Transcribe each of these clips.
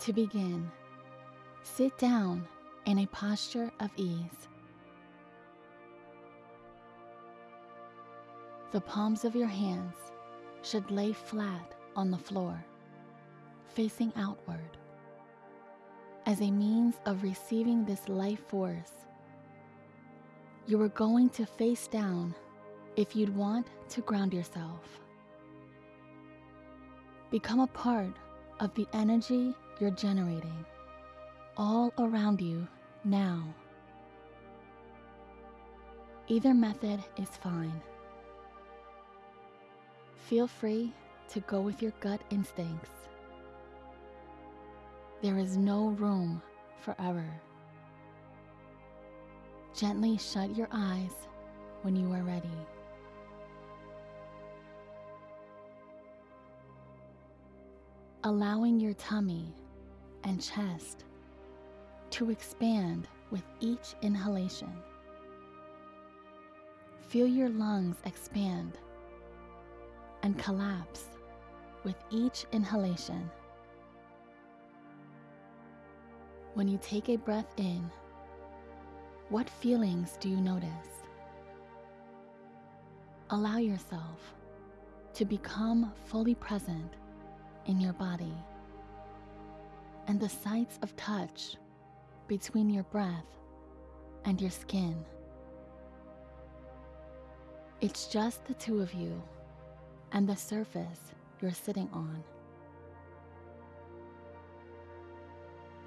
To begin, sit down in a posture of ease. The palms of your hands should lay flat on the floor, facing outward, as a means of receiving this life force. You are going to face down if you'd want to ground yourself. Become a part of the energy you're generating all around you now. Either method is fine. Feel free to go with your gut instincts. There is no room for error. Gently shut your eyes when you are ready. Allowing your tummy and chest to expand with each inhalation. Feel your lungs expand and collapse with each inhalation. When you take a breath in, what feelings do you notice? Allow yourself to become fully present in your body and the sights of touch between your breath and your skin. It's just the two of you and the surface you're sitting on.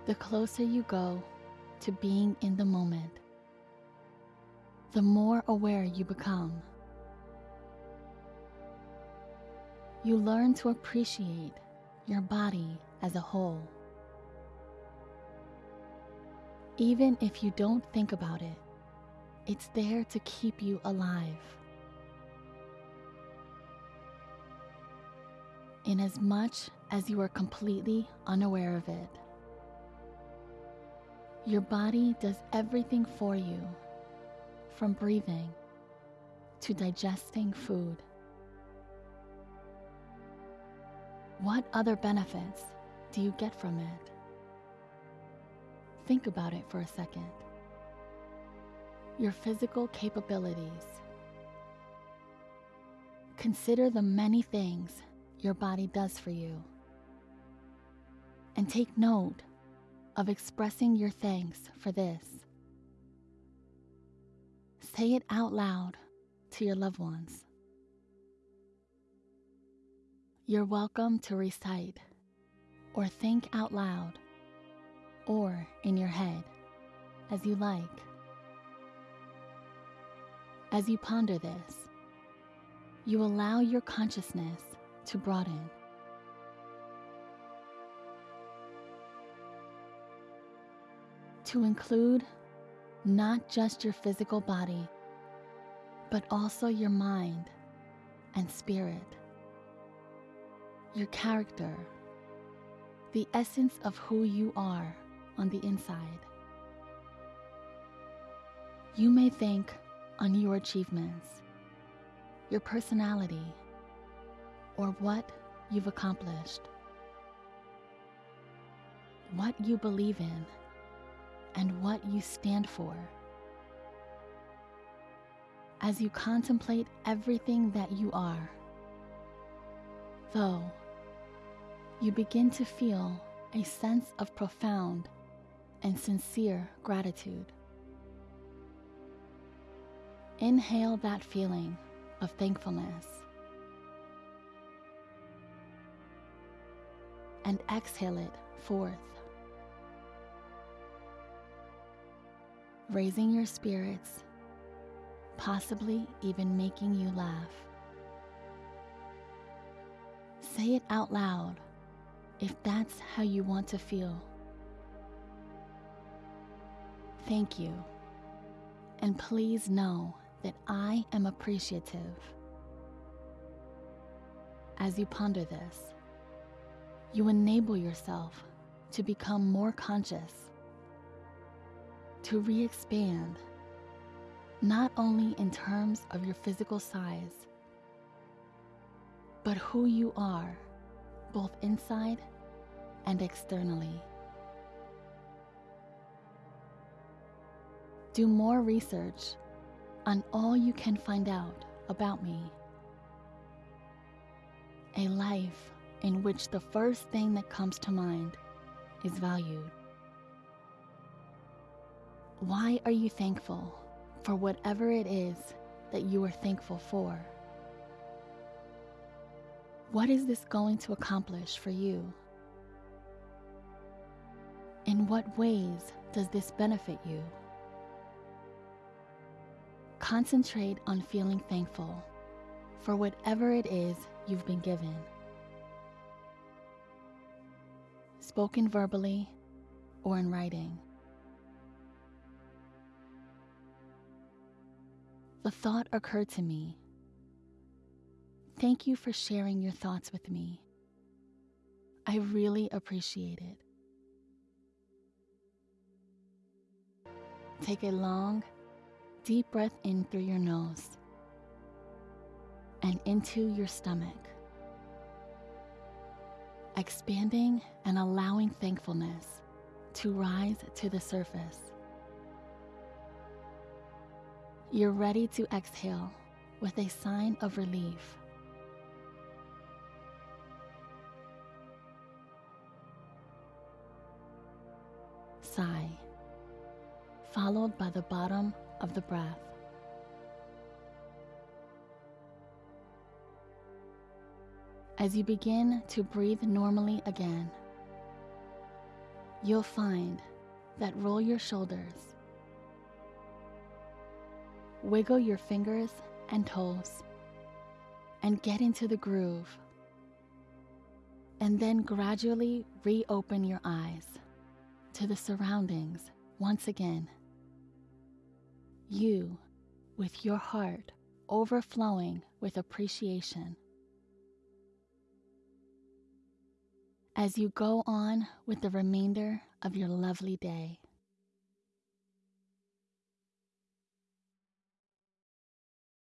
The closer you go to being in the moment, the more aware you become. You learn to appreciate your body as a whole. Even if you don't think about it, it's there to keep you alive. In as much as you are completely unaware of it, your body does everything for you, from breathing to digesting food. What other benefits do you get from it? Think about it for a second. Your physical capabilities. Consider the many things your body does for you. And take note of expressing your thanks for this. Say it out loud to your loved ones. You're welcome to recite or think out loud or in your head as you like. As you ponder this, you allow your consciousness to broaden. To include not just your physical body, but also your mind and spirit, your character, the essence of who you are on the inside. You may think on your achievements, your personality, or what you've accomplished, what you believe in, and what you stand for. As you contemplate everything that you are, though, you begin to feel a sense of profound and sincere gratitude. Inhale that feeling of thankfulness and exhale it forth, raising your spirits, possibly even making you laugh. Say it out loud if that's how you want to feel. Thank you. And please know that I am appreciative. As you ponder this, you enable yourself to become more conscious, to re expand, not only in terms of your physical size, but who you are, both inside and externally. Do more research on all you can find out about me. A life in which the first thing that comes to mind is valued. Why are you thankful for whatever it is that you are thankful for? What is this going to accomplish for you? In what ways does this benefit you? Concentrate on feeling thankful for whatever it is you've been given. Spoken verbally or in writing. The thought occurred to me. Thank you for sharing your thoughts with me. I really appreciate it. Take a long, deep breath in through your nose and into your stomach, expanding and allowing thankfulness to rise to the surface. You're ready to exhale with a sign of relief. Sigh, followed by the bottom of the breath. As you begin to breathe normally again, you'll find that roll your shoulders, wiggle your fingers and toes, and get into the groove. And then gradually reopen your eyes to the surroundings once again. You, with your heart overflowing with appreciation. As you go on with the remainder of your lovely day.